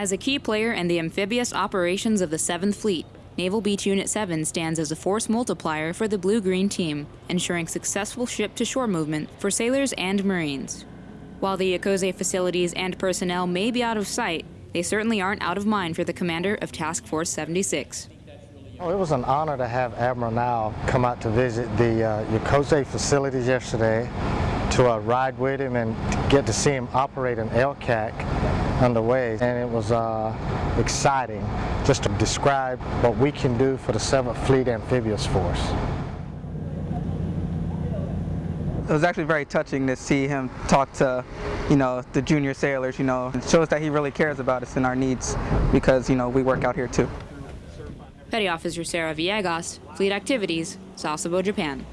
As a key player in the amphibious operations of the 7th Fleet, Naval Beach Unit 7 stands as a force multiplier for the Blue Green Team, ensuring successful ship to shore movement for sailors and Marines. While the Yokose facilities and personnel may be out of sight, they certainly aren't out of mind for the commander of Task Force 76. Oh, it was an honor to have Admiral Nile come out to visit the uh, facilities yesterday, to uh, ride with him and get to see him operate an LCAC underway. And it was uh, exciting just to describe what we can do for the 7th Fleet Amphibious Force. It was actually very touching to see him talk to, you know, the junior sailors, you know. It shows that he really cares about us and our needs because, you know, we work out here too. Petty Officer Sarah Villegas, Fleet Activities, Sasebo, Japan.